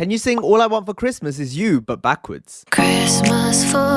Can you sing All I Want for Christmas is You, but backwards? Christmas for